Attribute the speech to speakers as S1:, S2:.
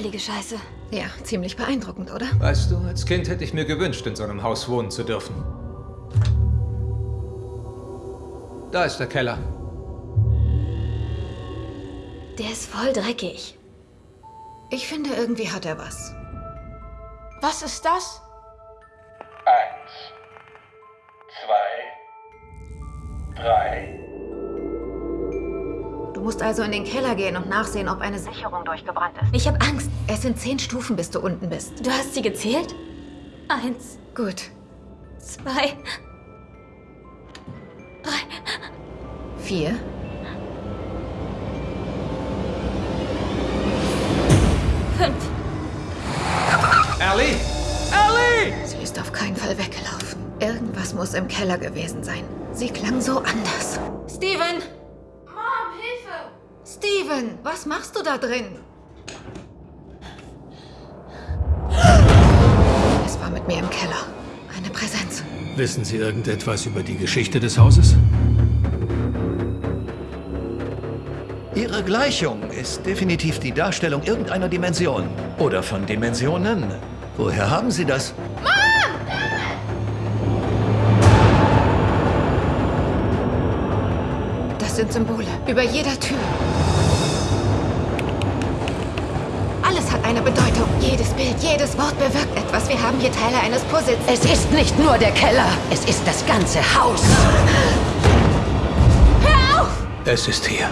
S1: Heilige Scheiße.
S2: Ja, ziemlich beeindruckend, oder?
S3: Weißt du, als Kind hätte ich mir gewünscht, in so einem Haus wohnen zu dürfen. Da ist der Keller.
S1: Der ist voll dreckig.
S2: Ich finde, irgendwie hat er was.
S1: Was ist das?
S4: Eins, zwei, drei.
S2: Du musst also in den Keller gehen und nachsehen, ob eine Sicherung durchgebrannt ist.
S1: Ich habe Angst.
S2: Es sind zehn Stufen, bis du unten bist.
S1: Du hast sie gezählt? Eins,
S2: Gut.
S1: zwei, drei.
S2: Vier.
S1: Fünf.
S3: Ellie! Ellie!
S2: Sie ist auf keinen Fall weggelaufen. Irgendwas muss im Keller gewesen sein. Sie klang so anders. Steven! Steven, was machst du da drin? Es war mit mir im Keller. Eine Präsenz.
S5: Wissen Sie irgendetwas über die Geschichte des Hauses?
S6: Ihre Gleichung ist definitiv die Darstellung irgendeiner Dimension. Oder von Dimensionen. Woher haben Sie das?
S2: Das sind Symbole. Über jeder Tür. Hat eine Bedeutung. Jedes Bild, jedes Wort bewirkt etwas. Wir haben hier Teile eines Puzzles.
S7: Es ist nicht nur der Keller, es ist das ganze Haus.
S5: Es ist hier.